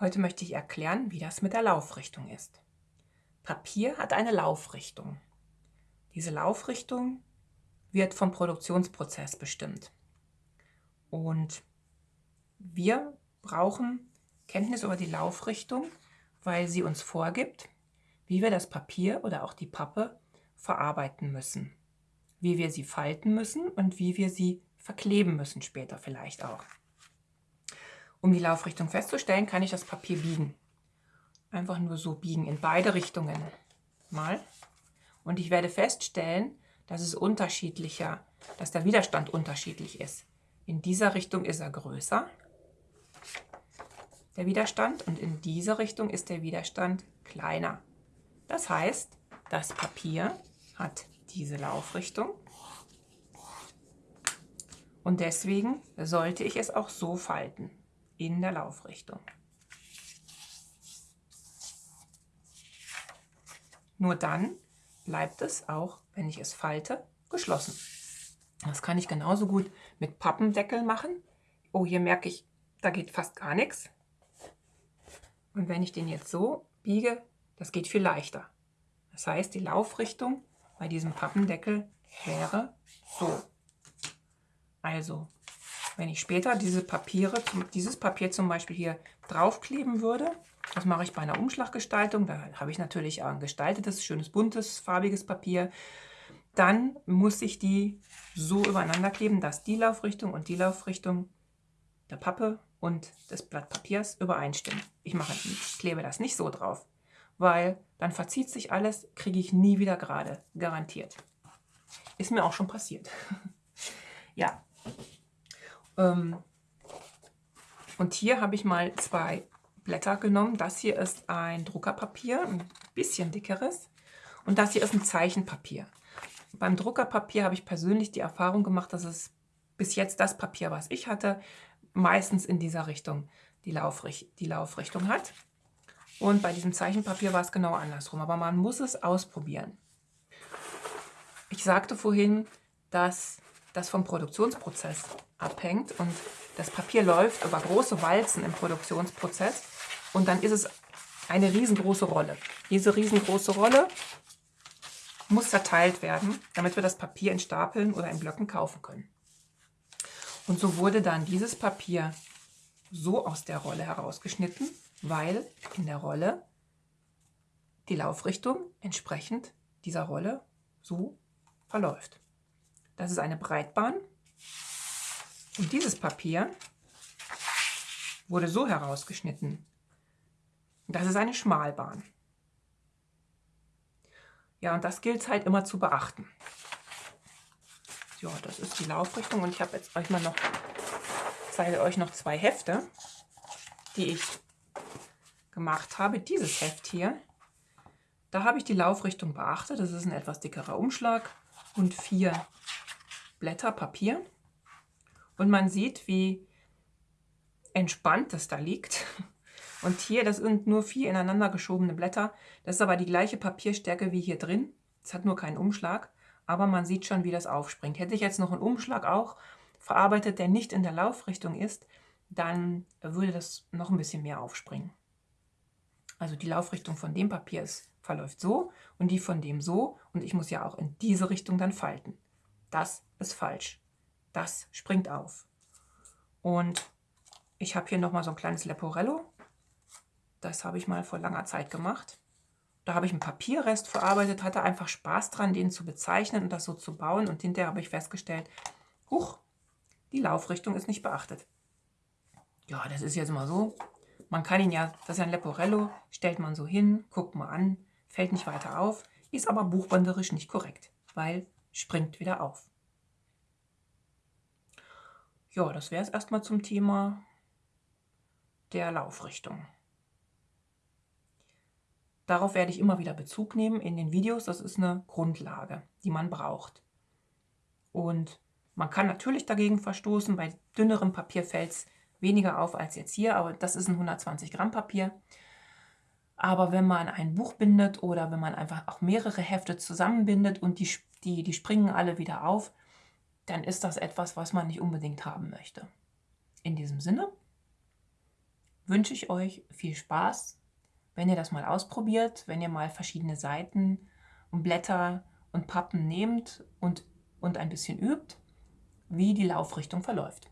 Heute möchte ich erklären, wie das mit der Laufrichtung ist. Papier hat eine Laufrichtung. Diese Laufrichtung wird vom Produktionsprozess bestimmt. Und wir brauchen Kenntnis über die Laufrichtung, weil sie uns vorgibt, wie wir das Papier oder auch die Pappe verarbeiten müssen, wie wir sie falten müssen und wie wir sie verkleben müssen später vielleicht auch. Um die Laufrichtung festzustellen, kann ich das Papier biegen. Einfach nur so biegen, in beide Richtungen. Mal. Und ich werde feststellen, dass es unterschiedlicher, dass der Widerstand unterschiedlich ist. In dieser Richtung ist er größer, der Widerstand, und in dieser Richtung ist der Widerstand kleiner. Das heißt, das Papier hat diese Laufrichtung und deswegen sollte ich es auch so falten in der Laufrichtung. Nur dann bleibt es auch, wenn ich es falte, geschlossen. Das kann ich genauso gut mit Pappendeckel machen. Oh, hier merke ich, da geht fast gar nichts. Und wenn ich den jetzt so biege, das geht viel leichter. Das heißt, die Laufrichtung bei diesem Pappendeckel wäre so. Also wenn ich später diese Papiere, dieses Papier zum Beispiel hier draufkleben würde, das mache ich bei einer Umschlaggestaltung, da habe ich natürlich ein gestaltetes, schönes, buntes, farbiges Papier, dann muss ich die so übereinander kleben, dass die Laufrichtung und die Laufrichtung der Pappe und des Blatt Papiers übereinstimmen. Ich, mache, ich klebe das nicht so drauf, weil dann verzieht sich alles, kriege ich nie wieder gerade, garantiert. Ist mir auch schon passiert. ja, und hier habe ich mal zwei Blätter genommen. Das hier ist ein Druckerpapier, ein bisschen dickeres. Und das hier ist ein Zeichenpapier. Beim Druckerpapier habe ich persönlich die Erfahrung gemacht, dass es bis jetzt das Papier, was ich hatte, meistens in dieser Richtung die, Laufricht die Laufrichtung hat. Und bei diesem Zeichenpapier war es genau andersrum. Aber man muss es ausprobieren. Ich sagte vorhin, dass das vom Produktionsprozess abhängt und das Papier läuft über große Walzen im Produktionsprozess und dann ist es eine riesengroße Rolle. Diese riesengroße Rolle muss verteilt werden, damit wir das Papier in Stapeln oder in Blöcken kaufen können. Und so wurde dann dieses Papier so aus der Rolle herausgeschnitten, weil in der Rolle die Laufrichtung entsprechend dieser Rolle so verläuft. Das ist eine Breitbahn. Und dieses Papier wurde so herausgeschnitten. Das ist eine Schmalbahn. Ja, und das gilt es halt immer zu beachten. Ja, das ist die Laufrichtung und ich habe jetzt euch mal noch, zeige euch noch zwei Hefte, die ich gemacht habe. Dieses Heft hier, da habe ich die Laufrichtung beachtet. Das ist ein etwas dickerer Umschlag und vier Blätter Papier und man sieht, wie entspannt es da liegt. Und hier, das sind nur vier ineinander geschobene Blätter. Das ist aber die gleiche Papierstärke wie hier drin. Es hat nur keinen Umschlag, aber man sieht schon, wie das aufspringt. Hätte ich jetzt noch einen Umschlag auch verarbeitet, der nicht in der Laufrichtung ist, dann würde das noch ein bisschen mehr aufspringen. Also die Laufrichtung von dem Papier ist, verläuft so und die von dem so und ich muss ja auch in diese Richtung dann falten. Das ist falsch. Das springt auf. Und ich habe hier nochmal so ein kleines Leporello. Das habe ich mal vor langer Zeit gemacht. Da habe ich einen Papierrest verarbeitet, hatte einfach Spaß dran, den zu bezeichnen und das so zu bauen. Und hinterher habe ich festgestellt, huch, die Laufrichtung ist nicht beachtet. Ja, das ist jetzt mal so. Man kann ihn ja, das ist ja ein Leporello, stellt man so hin, guckt mal an, fällt nicht weiter auf, ist aber buchbinderisch nicht korrekt, weil springt wieder auf. Ja, das wäre es erstmal zum Thema der Laufrichtung. Darauf werde ich immer wieder Bezug nehmen in den Videos. Das ist eine Grundlage, die man braucht. Und man kann natürlich dagegen verstoßen. Bei dünnerem Papier fällt es weniger auf als jetzt hier, aber das ist ein 120 Gramm Papier. Aber wenn man ein Buch bindet oder wenn man einfach auch mehrere Hefte zusammenbindet und die, die, die springen alle wieder auf, dann ist das etwas, was man nicht unbedingt haben möchte. In diesem Sinne wünsche ich euch viel Spaß, wenn ihr das mal ausprobiert, wenn ihr mal verschiedene Seiten und Blätter und Pappen nehmt und, und ein bisschen übt, wie die Laufrichtung verläuft.